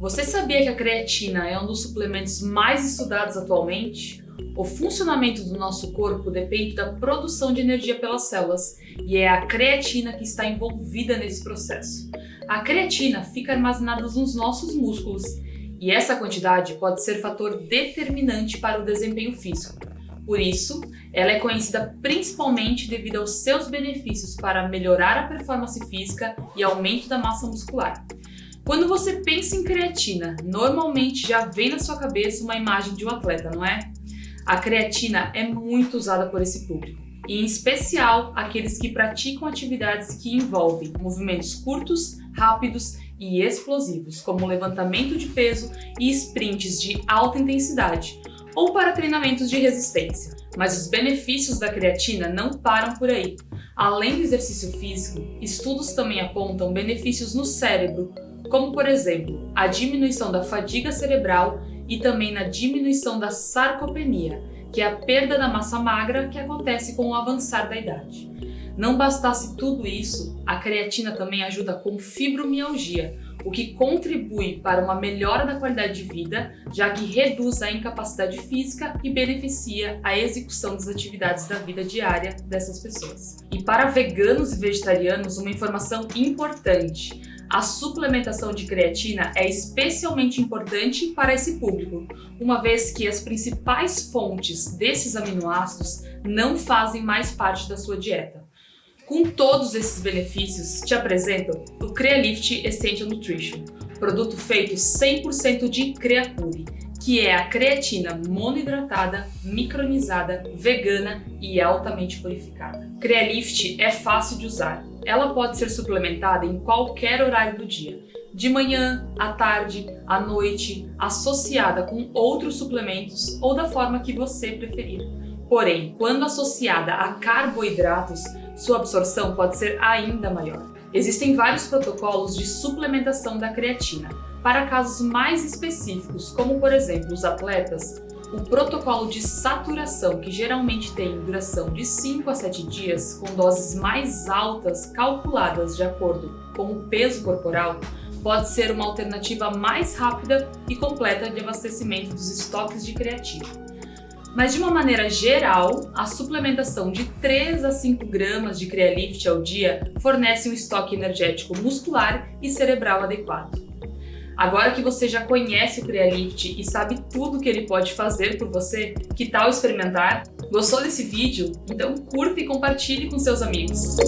Você sabia que a creatina é um dos suplementos mais estudados atualmente? O funcionamento do nosso corpo depende da produção de energia pelas células e é a creatina que está envolvida nesse processo. A creatina fica armazenada nos nossos músculos e essa quantidade pode ser fator determinante para o desempenho físico. Por isso, ela é conhecida principalmente devido aos seus benefícios para melhorar a performance física e aumento da massa muscular. Quando você pensa em creatina, normalmente já vem na sua cabeça uma imagem de um atleta, não é? A creatina é muito usada por esse público, e em especial aqueles que praticam atividades que envolvem movimentos curtos, rápidos e explosivos, como levantamento de peso e sprints de alta intensidade, ou para treinamentos de resistência. Mas os benefícios da creatina não param por aí. Além do exercício físico, estudos também apontam benefícios no cérebro, como por exemplo, a diminuição da fadiga cerebral e também na diminuição da sarcopenia, que é a perda da massa magra que acontece com o avançar da idade. Não bastasse tudo isso, a creatina também ajuda com fibromialgia, o que contribui para uma melhora da qualidade de vida, já que reduz a incapacidade física e beneficia a execução das atividades da vida diária dessas pessoas. E para veganos e vegetarianos, uma informação importante. A suplementação de creatina é especialmente importante para esse público, uma vez que as principais fontes desses aminoácidos não fazem mais parte da sua dieta. Com todos esses benefícios, te apresento o Crealift Essential Nutrition, produto feito 100% de creapure, que é a creatina monoidratada, micronizada, vegana e altamente purificada. Crealift é fácil de usar. Ela pode ser suplementada em qualquer horário do dia, de manhã, à tarde, à noite, associada com outros suplementos ou da forma que você preferir. Porém, quando associada a carboidratos, sua absorção pode ser ainda maior. Existem vários protocolos de suplementação da creatina, para casos mais específicos, como por exemplo os atletas, o protocolo de saturação, que geralmente tem duração de 5 a 7 dias, com doses mais altas calculadas de acordo com o peso corporal, pode ser uma alternativa mais rápida e completa de abastecimento dos estoques de creatina. Mas de uma maneira geral, a suplementação de 3 a 5 gramas de Crealift ao dia fornece um estoque energético muscular e cerebral adequado. Agora que você já conhece o Crealift e sabe tudo que ele pode fazer por você, que tal experimentar? Gostou desse vídeo? Então curta e compartilhe com seus amigos.